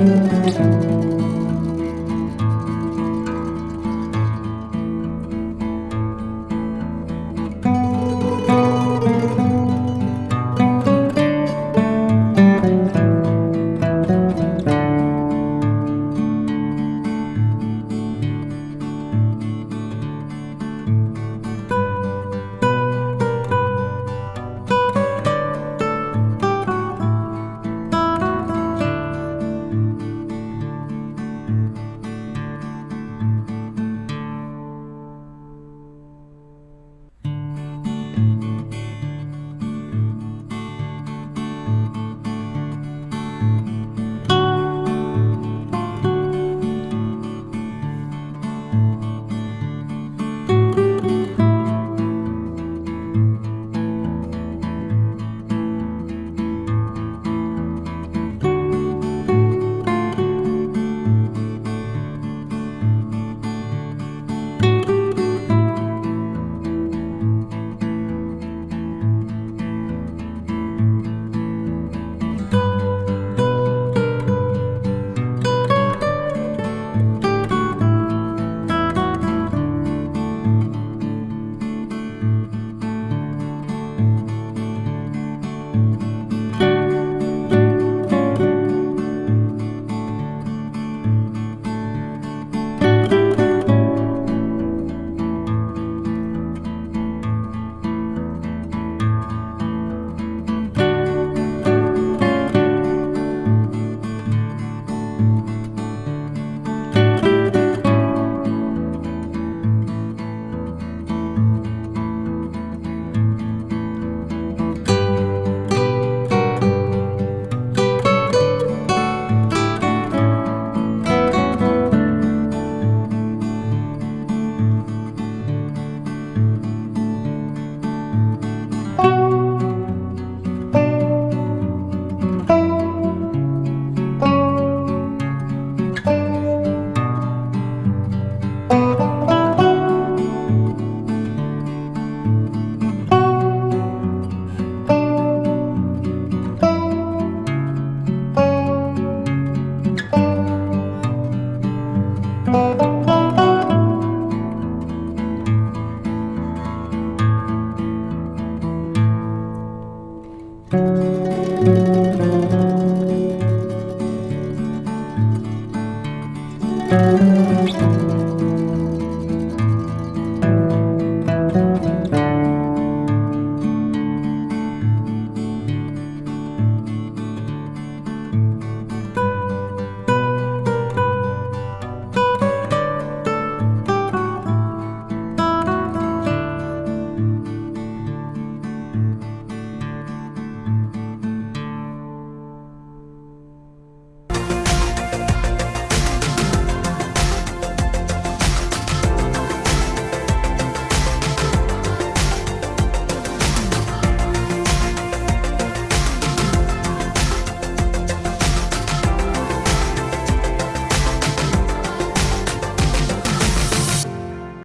Música